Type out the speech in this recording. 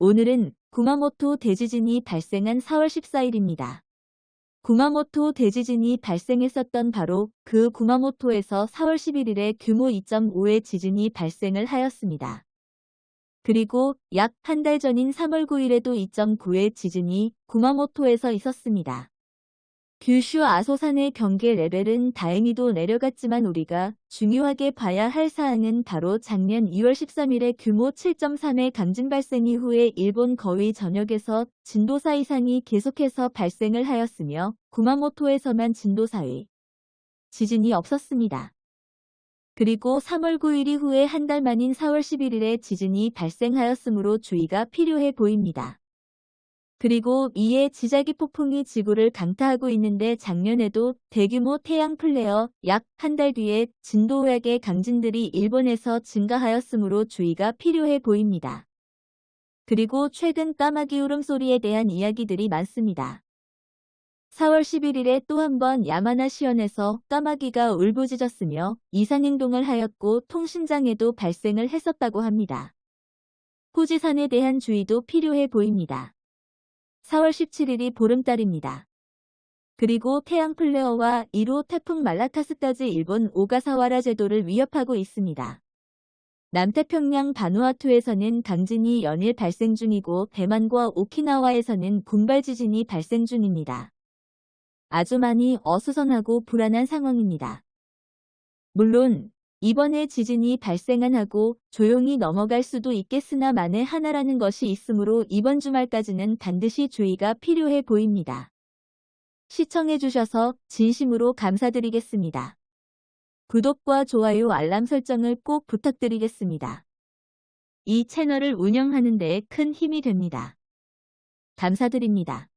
오늘은 구마모토 대지진이 발생한 4월 14일입니다. 구마모토 대지진이 발생했었던 바로 그 구마모토에서 4월 11일에 규모 2.5의 지진이 발생을 하였습니다. 그리고 약 한 달 전인 3월 9일에도 2.9의 지진이 구마모토에서 있었습니다. 규슈 아소산의 경계 레벨은 다행히도 내려갔지만 우리가 중요하게 봐야 할 사항은 바로 작년 2월 13일에 규모 7.3의 강진 발생 이후에 일본 거의 전역에서 진도 4 이상이 계속해서 발생을 하였으며 구마모토에서만 진도 4의 지진이 없었습니다. 그리고 3월 9일 이후에 한 달 만인 4월 11일에 지진이 발생하였으므로 주의가 필요해 보입니다. 그리고 이에 지자기 폭풍이 지구를 강타하고 있는데 작년에도 대규모 태양 플레어 약 한 달 뒤에 진도 5약의 강진들이 일본에서 증가하였으므로 주의가 필요해 보입니다. 그리고 최근 까마귀 울음소리에 대한 이야기들이 많습니다. 4월 11일에 또 한 번 야마나시현에서 까마귀가 울부짖었으며 이상행동을 하였고 통신장애도 발생을 했었다고 합니다. 후지산에 대한 주의도 필요해 보입니다. 4월 17일이 보름달입니다. 그리고 태양 플레어와 1호 태풍 말라카스까지 일본 오가사와라 제도를 위협하고 있습니다. 남태평양 바누아투에서는 강진이 연일 발생 중이고 대만과 오키나와에서는 군발 지진이 발생 중입니다. 아주 많이 어수선하고 불안한 상황입니다. 물론 이번에 지진이 발생한 하고 조용히 넘어갈 수도 있겠으나 만에 하나라는 것이 있으므로 이번 주말까지는 반드시 주의가 필요해 보입니다. 시청해주셔서 진심으로 감사드리겠습니다. 구독과 좋아요 알람 설정을 꼭 부탁드리겠습니다. 이 채널을 운영하는 데큰 힘이 됩니다. 감사드립니다.